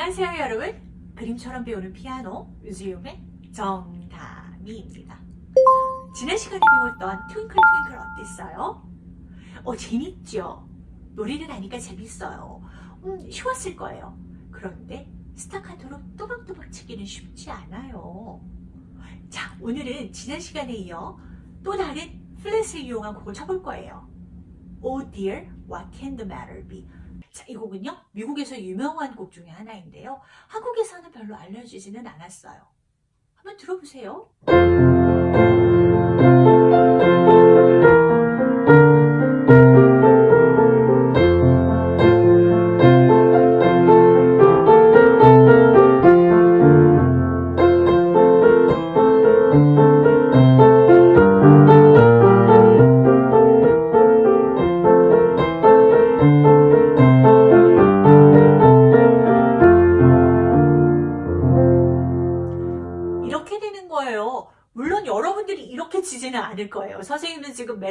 안녕하세요 여러분 그림처럼 배우는 피아노 뮤지엄의 정다미입니다 지난 시간에 배웠던 Twinkle Twinkle 어땠어요? 어 재밌죠? 노래를 하니까 재밌어요 음, 쉬웠을 거예요 그런데 스타카토로 또박또박 치기는 쉽지 않아요 자 오늘은 지난 시간에 이어 또 다른 플랫을 이용한 곡을 쳐볼 거예요 Oh dear, what can the matter be? 자, 이 곡은요 미국에서 유명한 곡 중에 하나인데요. 한국에서는 별로 알려지지는 않았어요. 한번 들어보세요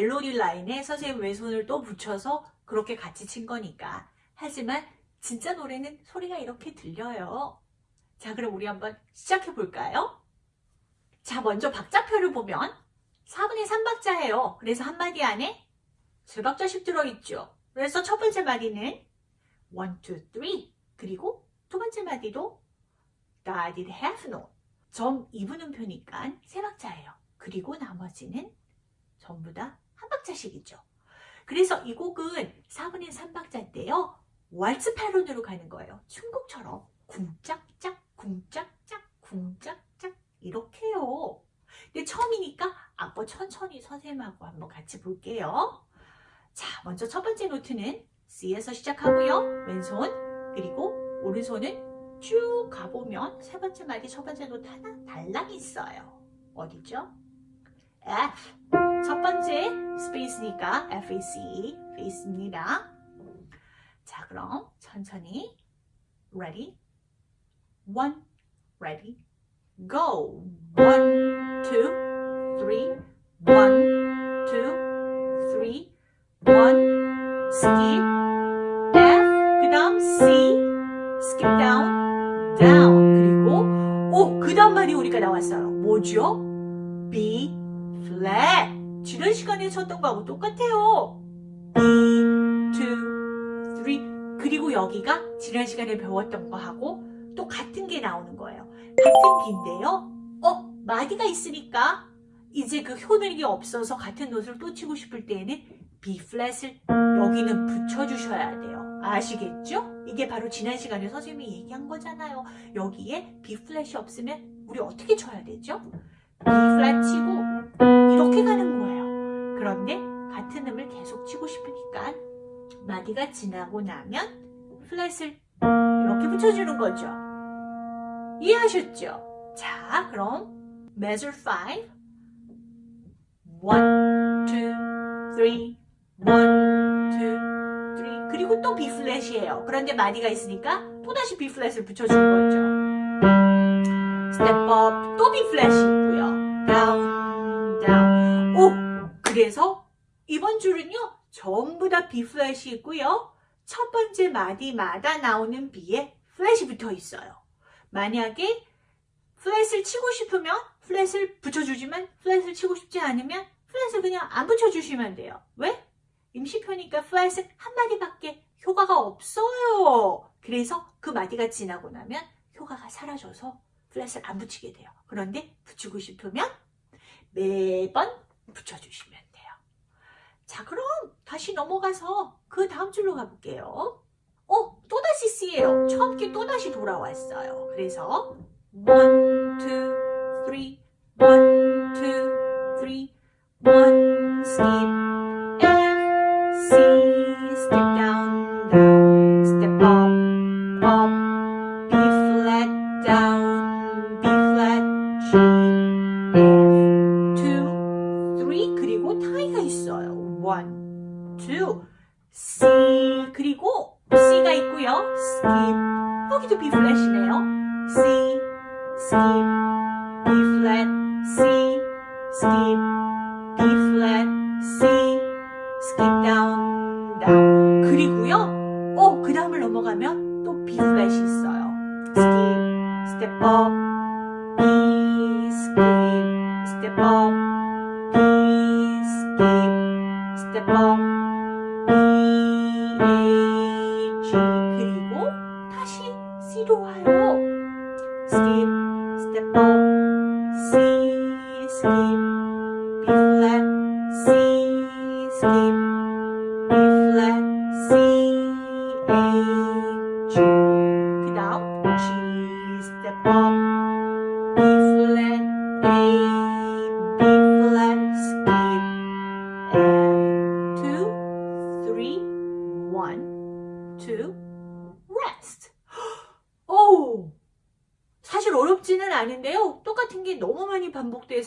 멜로디 라인에 선생님 왼손을 또 붙여서 그렇게 같이 친 거니까. 하지만 진짜 노래는 소리가 이렇게 들려요. 자 그럼 우리 한번 시작해 볼까요? 자 먼저 박자표를 보면 4분의 3박자예요. 그래서 한 마디 안에 세 박자씩 들어있죠. 그래서 첫 번째 마디는 1, 2, 3 그리고 두 번째 마디도 I did have no 점 2분음표니까 세 박자예요. 그리고 나머지는 전부 다 한 박자씩이죠. 그래서 이 곡은 4분의 3박자인데요. 왈츠 패턴으로 가는 거예요. 춤곡처럼 궁짝짝 궁짝짝 궁짝짝 이렇게요. 근데 처음이니까 악보 천천히 선생님하고 한번 같이 볼게요. 자, 먼저 첫 번째 note는 C에서 시작하고요. 왼손 그리고 오른손은 쭉 가보면 세 번째 마디 첫 번째 노트 하나 달랑 있어요. 어디죠? F 첫 번째 스페이스니까 FAC 페이스입니다. 자 그럼 천천히 ready one ready go one two three one two three one skip F 그 다음 C skip down down 그리고 오 그 다음 말이 우리가 나왔어요 뭐죠? 시간에 쳤던 거하고 똑같아요 2, 2, 3 그리고 여기가 지난 시간에 배웠던 거하고 또 같은 게 나오는 거예요 같은 B인데요 어? 마디가 있으니까 이제 그 효능이 없어서 같은 노트를 또 치고 싶을 때에는 B 플랫을 여기는 붙여주셔야 돼요 아시겠죠? 이게 바로 지난 시간에 선생님이 얘기한 거잖아요 여기에 B 플랫이 없으면 우리 어떻게 쳐야 되죠? B 플랫 치고 이렇게 가는 거예요. 그런데 같은 음을 계속 치고 싶으니까 마디가 지나고 나면 플랫을 이렇게 붙여주는 거죠. 이해하셨죠? 자, 그럼 measure 5 1, 2, 3 1, 2, 3 그리고 또 B 플랫이에요. 그런데 마디가 있으니까 또다시 B 플랫을 붙여주는 거죠. step up, 또 B 플랫이 있고요. 이번 줄은요. 전부 다 B 플랫이 있고요. 첫 번째 마디마다 나오는 B에 플랫이 붙어 있어요. 만약에 플랫을 치고 싶으면 플랫을 붙여주지만 플랫을 치고 싶지 않으면 플랫을 그냥 안 붙여주시면 돼요. 왜? 임시표니까 플랫은 한 마디밖에 효과가 없어요. 그래서 그 마디가 지나고 나면 효과가 사라져서 플랫을 안 붙이게 돼요. 그런데 붙이고 싶으면 매번 붙여주시면 돼요. 자 그럼 다시 넘어가서 그 다음 줄로 가볼게요. 어? 또다시 C예요. 처음 게 또다시 돌아왔어요. 그래서 1, 2, 3, 1, 2, 3, 1, skip, step up,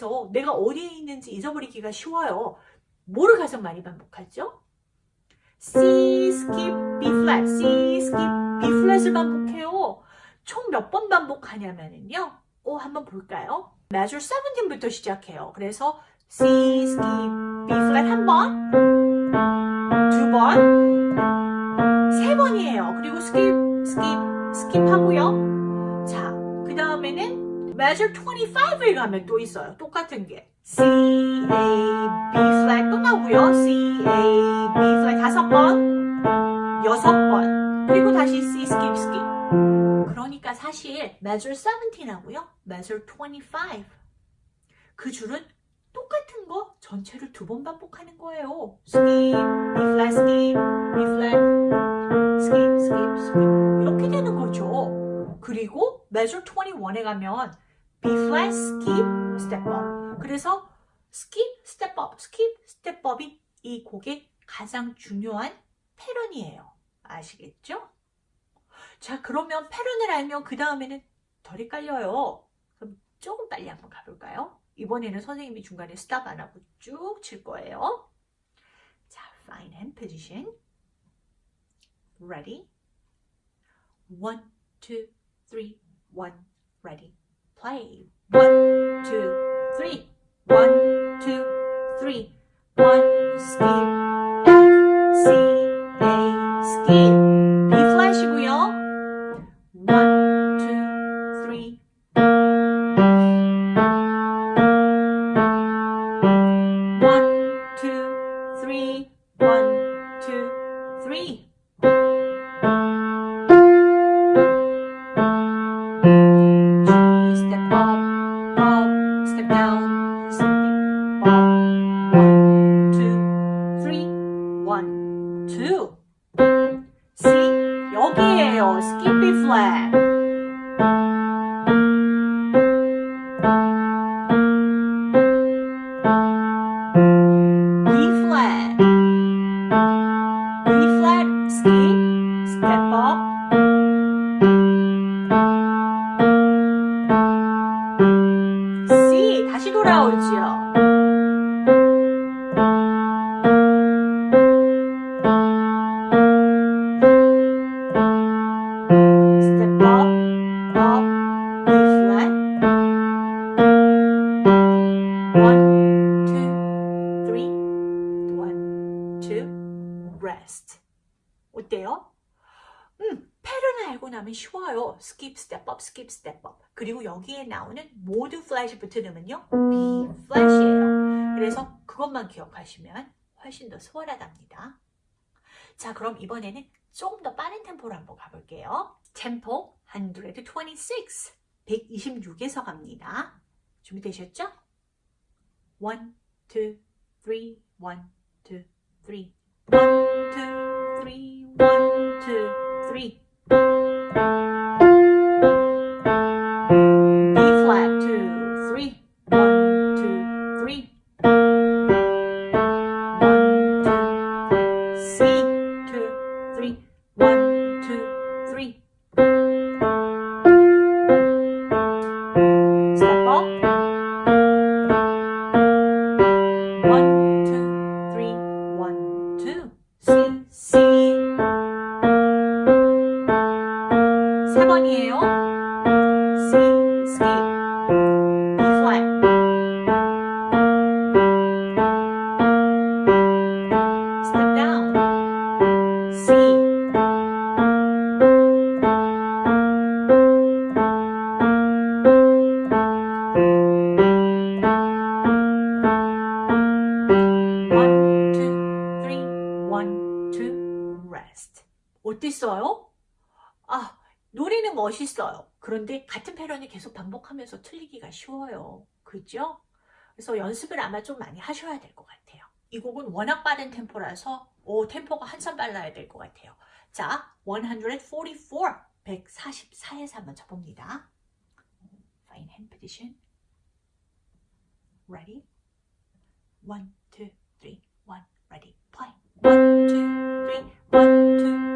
반복돼서 내가 어디에 있는지 잊어버리기가 쉬워요. 뭐를 가장 많이 반복하죠? C, skip, B flat, C, skip, B flat을 반복해요. 총 몇 번 반복하냐면요. 오, 한번 볼까요? measure 17부터 시작해요. 그래서 C, skip, B flat 한 번, 두 번, 세 번이에요. 그리고 skip, skip, skip 하고요. 자, 그 measure 25에 가면 또 있어요. 똑같은 게. C, A, B flat 또 나오고요. C, A, B flat 다섯 번, 여섯 번, 그리고 다시 C, skip, skip. 그러니까 사실 measure 17하고요. measure 25. 그 줄은 똑같은 거 전체를 두 번 반복하는 거예요. skip, B flat, skip, B flat, skip, skip, skip. 이렇게 되는 거죠. 그리고 measure 21에 가면 B flat, skip, step up. 그래서 skip, step up, skip, step up이 이 곡의 가장 중요한 패런이에요. 아시겠죠? 자, 그러면 패런을 알면 그 다음에는 덜 헷갈려요. 그럼 조금 빨리 한번 가볼까요? 이번에는 선생님이 중간에 스탑 안 하고 쭉 칠 거예요. 자, fine hand position. Ready? One, two, three, one, ready, play. One, two, three, one, two, three, one, skip, F, C, A, skip. Rest. 어때요? 음, 패런을 알고 나면 쉬워요. skip, step up, skip, step up. 그리고 여기에 나오는 모두 플랫이 붙으면요. B 플랫이에요. 그래서 그것만 기억하시면 훨씬 더 수월하답니다. 자, 그럼 이번에는 조금 더 빠른 템포로 한번 가볼게요. 템포 126, 126에서 갑니다. 준비되셨죠? 1, 2, 3, 1, 2, 3, One, two, three, one, two, three. 3번이에요. C, C, B flat. Step down. C. One, two, three, one, two, rest. 어땠어요? 아, 노래는 멋있어요. 그런데 같은 패런이 계속 반복하면서 틀리기가 쉬워요. 그죠? 그래서 연습을 아마 좀 많이 하셔야 될 것 같아요. 이 곡은 워낙 빠른 템포라서 오, 템포가 한참 빨라야 될 것 같아요. 자, 144, 144에서 한번 쳐봅니다. Fine hand position. Ready? One, two, three, one, ready, play. One, two, three, one, two,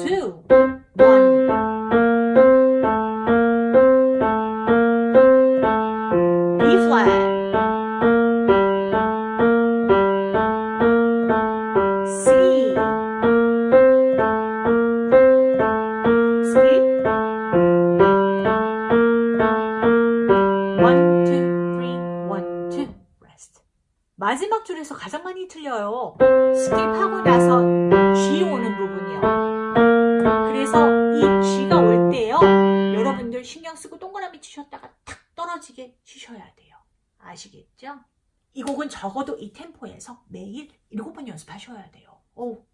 Skip. 마지막 줄에서 가장 많이 틀려요. 스킵하고 나서 G 오는 부분이요. 여러분들 신경 쓰고 동그라미 치셨다가 탁 떨어지게 치셔야 돼요. 아시겠죠? 이 곡은 적어도 이 템포에서 매일 7번 연습하셔야 돼요. 오,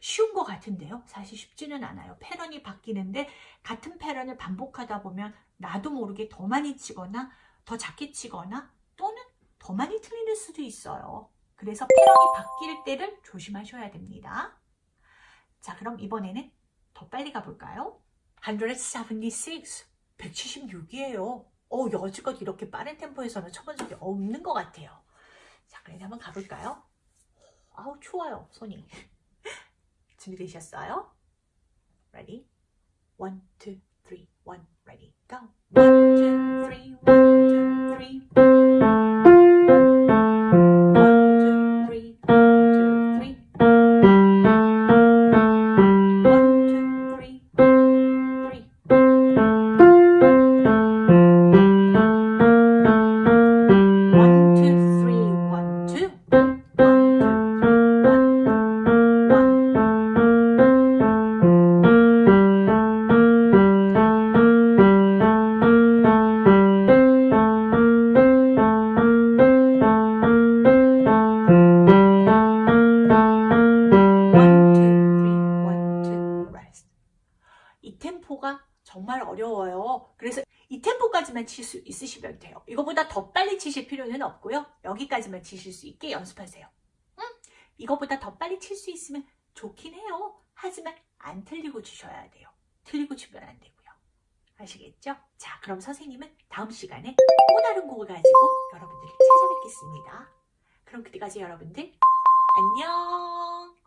쉬운 것 같은데요. 사실 쉽지는 않아요. 패런이 바뀌는데 같은 패런을 반복하다 보면 나도 모르게 더 많이 치거나 더 작게 치거나 또는 더 많이 틀릴 수도 있어요. 그래서 패런이 바뀔 때를 조심하셔야 됩니다. 자, 그럼 이번에는 더 빨리 가볼까요? 176, 176이에요. 어, 여지껏 이렇게 빠른 템포에서는 쳐본 적이 없는 것 같아요. 자, 그럼 한번 가볼까요? 아우, 추워요, 손이. 준비되셨어요? Ready? One, two, three, one, ready, go. One, two, 템포까지만 칠 수 있으시면 돼요. 이거보다 더 빨리 치실 필요는 없고요. 여기까지만 치실 수 있게 연습하세요. 응? 이거보다 더 빨리 칠 수 있으면 좋긴 해요. 하지만 안 틀리고 치셔야 돼요. 틀리고 치면 안 되고요. 아시겠죠? 자, 그럼 선생님은 다음 시간에 또 다른 곡을 가지고 여러분들을 찾아뵙겠습니다. 그럼 그때까지 여러분들 안녕!